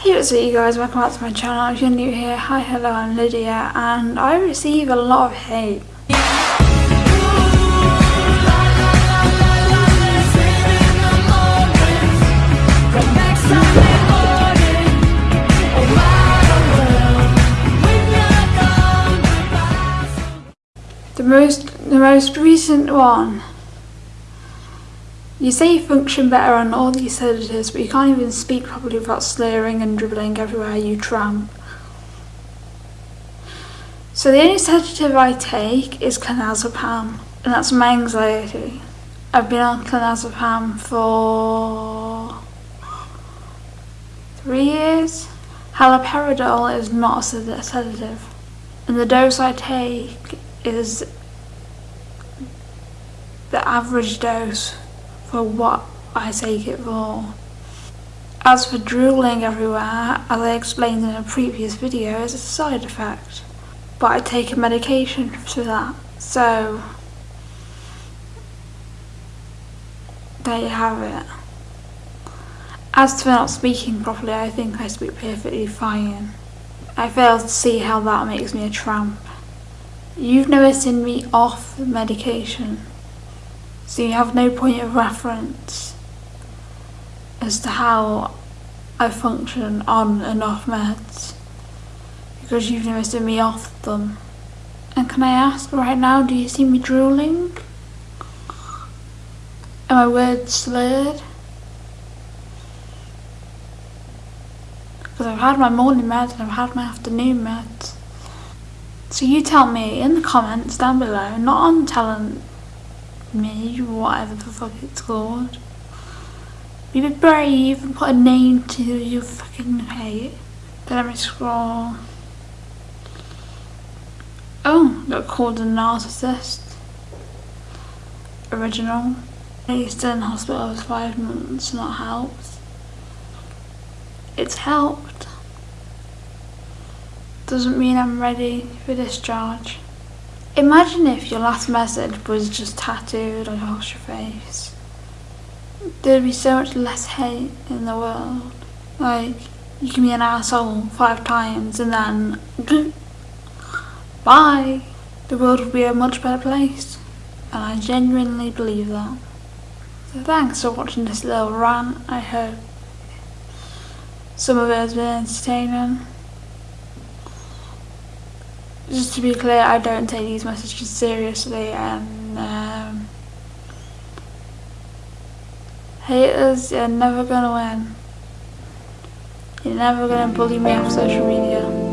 Hey what's up you guys, welcome back to my channel. If you're new here, hi hello I'm Lydia and I receive a lot of hate. The most, the most recent one you say you function better on all these sedatives, but you can't even speak properly without slurring and dribbling everywhere you tramp. So the only sedative I take is clonazepam, and that's my anxiety. I've been on clonazepam for three years. Haloperidol is not a sedative, and the dose I take is the average dose for what I take it for. As for drooling everywhere, as I explained in a previous video, it's a side effect. But I take a medication for that, so there you have it. As for not speaking properly, I think I speak perfectly fine. I fail to see how that makes me a tramp. You've never seen me off medication so you have no point of reference as to how I function on and off meds because you've never seen me off them. And can I ask right now, do you see me drooling? Am I words slurred? Because I've had my morning meds and I've had my afternoon meds. So you tell me in the comments down below, not on telling me, whatever the fuck it's called. Be a bit brave and put a name to your fucking hate. Then let me scroll. Oh, got called a narcissist. Original. He's in hospital for five months, not helped. It's helped. Doesn't mean I'm ready for discharge. Imagine if your last message was just tattooed across your face. There'd be so much less hate in the world. Like, you can be an asshole five times and then bye. The world would be a much better place. And I genuinely believe that. So thanks for watching this little rant. I hope some of it has been entertaining just to be clear, I don't take these messages seriously and um, haters, you're never gonna win. You're never gonna bully me off social media.